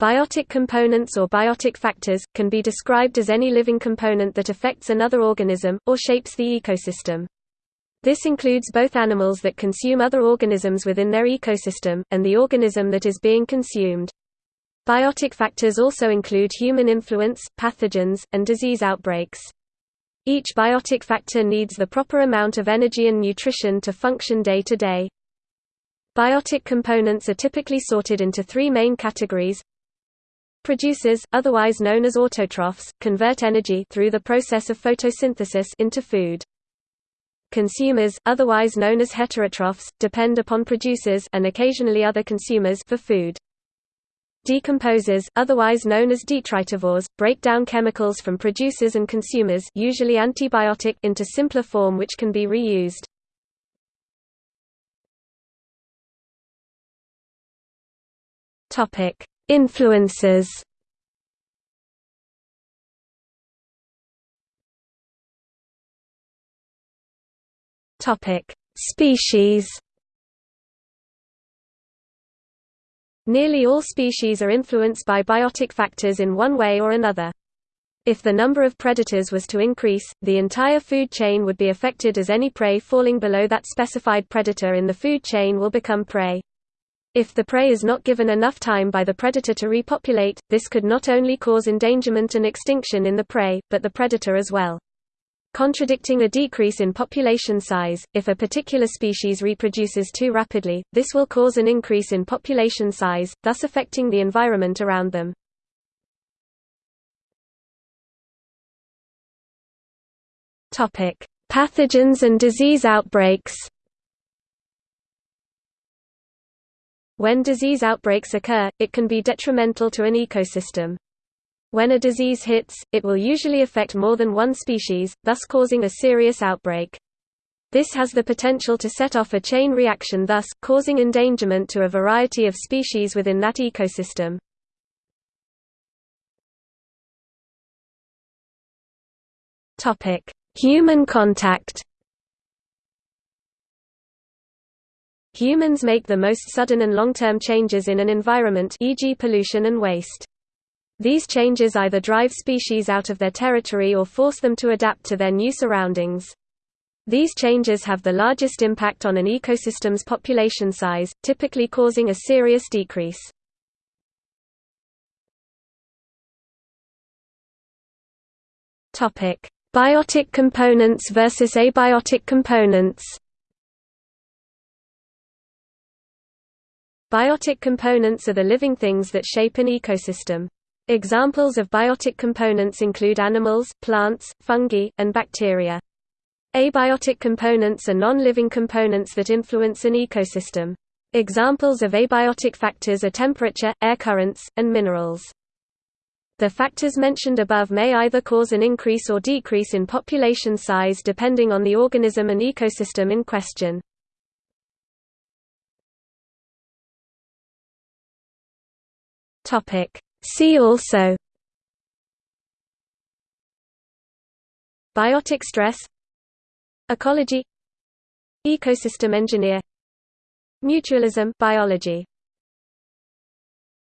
Biotic components or biotic factors, can be described as any living component that affects another organism, or shapes the ecosystem. This includes both animals that consume other organisms within their ecosystem, and the organism that is being consumed. Biotic factors also include human influence, pathogens, and disease outbreaks. Each biotic factor needs the proper amount of energy and nutrition to function day to day. Biotic components are typically sorted into three main categories Producers, otherwise known as autotrophs, convert energy through the process of photosynthesis into food. Consumers, otherwise known as heterotrophs, depend upon producers and occasionally other consumers for food. Decomposers, otherwise known as detritivores, break down chemicals from producers and consumers usually antibiotic into simpler form which can be reused. Topic: Influences Species. Nearly all species are influenced by biotic factors in one way or another. If the number of predators was to increase, the entire food chain would be affected as any prey falling below that specified predator in the food chain will become prey. If the prey is not given enough time by the predator to repopulate, this could not only cause endangerment and extinction in the prey, but the predator as well. Contradicting a decrease in population size, if a particular species reproduces too rapidly, this will cause an increase in population size, thus affecting the environment around them. Pathogens and disease outbreaks When disease outbreaks occur, it can be detrimental to an ecosystem. When a disease hits, it will usually affect more than one species, thus causing a serious outbreak. This has the potential to set off a chain reaction thus, causing endangerment to a variety of species within that ecosystem. Human contact Humans make the most sudden and long-term changes in an environment e.g. pollution and waste. These changes either drive species out of their territory or force them to adapt to their new surroundings. These changes have the largest impact on an ecosystem's population size, typically causing a serious decrease. Biotic components versus abiotic components Biotic components are the living things that shape an ecosystem. Examples of biotic components include animals, plants, fungi, and bacteria. Abiotic components are non-living components that influence an ecosystem. Examples of abiotic factors are temperature, air currents, and minerals. The factors mentioned above may either cause an increase or decrease in population size depending on the organism and ecosystem in question. Topic. See also Biotic stress Ecology Ecosystem engineer Mutualism biology